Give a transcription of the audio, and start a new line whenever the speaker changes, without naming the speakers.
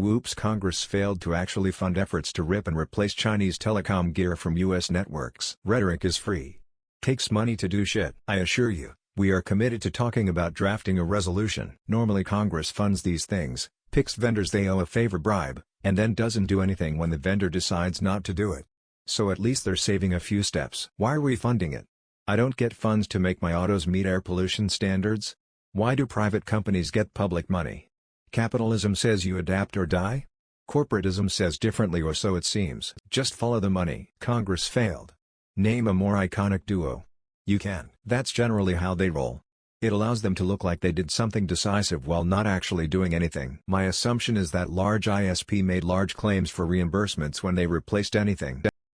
Whoops Congress failed to actually fund efforts to rip and replace Chinese telecom gear from US networks. Rhetoric is free. Takes money to do shit. I assure you, we are committed to talking about drafting a resolution. Normally Congress funds these things, picks vendors they owe a favor bribe, and then doesn't do anything when the vendor decides not to do it. So at least they're saving a few steps. Why are we funding it? I don't get funds to make my autos meet air pollution standards? Why do private companies get public money? Capitalism says you adapt or die? Corporatism says differently or so it seems. Just follow the money. Congress failed. Name a more iconic duo. You can. That's generally how they roll. It allows them to look like they did something decisive while not actually doing anything. My assumption is that large ISP made large claims for reimbursements when they replaced anything.